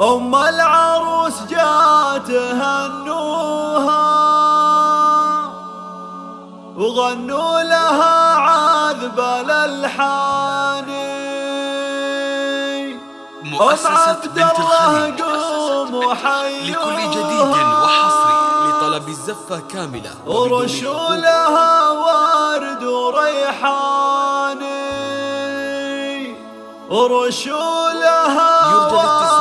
أم العروس جات هنوها وغنوا لها عذب الألحان مؤسسة بنت الخليج لكل جديد وحصري لطلب الزفة كاملة ورشوا لها ورد وريحان ورشوا لها ورد على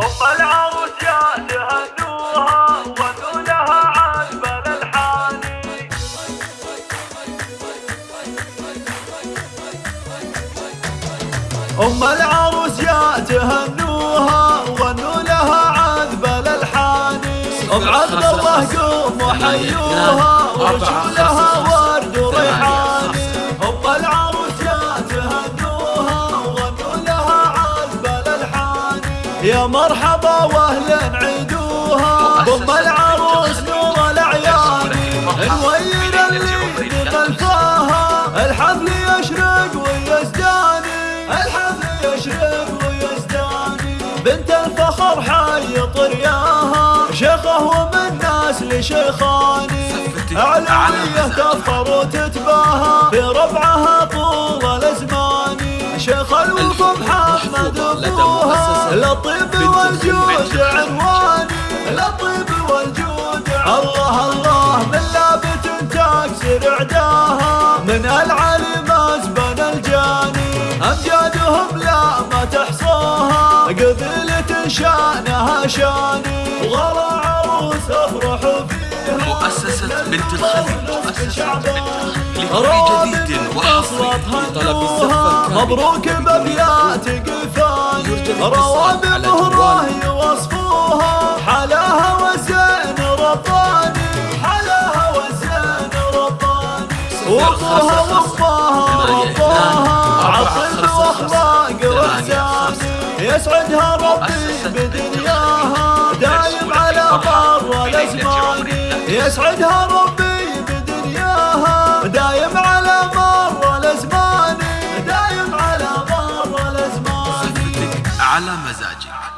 أم العروس يا تهنوها وغنوا لها عذب الألحان أم العروس يا تهنوها وغنوا لها عذب الألحان يا مرحبا واهلا عيدوها. أم العروس نور الأعيان نوير اللي خلفاها الحفل يشرق ويزداني. الحفل يشرق ويزداني. بنت الفخر حي طرياها. شيخه ومن ناس لشيخاني. علوية تفخر وتتباهى. بربعها طول الازمان شيخ الوفا محمد ابوها للطيب والجود عنواني. للطيب والجود الله الله من لابت تكسر عداها من العلم ازبن الجاني. أمجادهم لا ما تحصاها قبيلة شأنها شاني. وغلا عروس أفرح فيها. مؤسسة بنت الخليج مؤسسة بنت الخليج كاملة مبروك بابيات قفاني. رواب مهره يوصفوها حلاها وزين رباني حلاها وزين رباني وابوها وامها وابوها عطل واخلاق واحساني يسعدها ربي بدنياها. دايم على مر الأزمان. يسعدها ربي اعلی مزاجک۔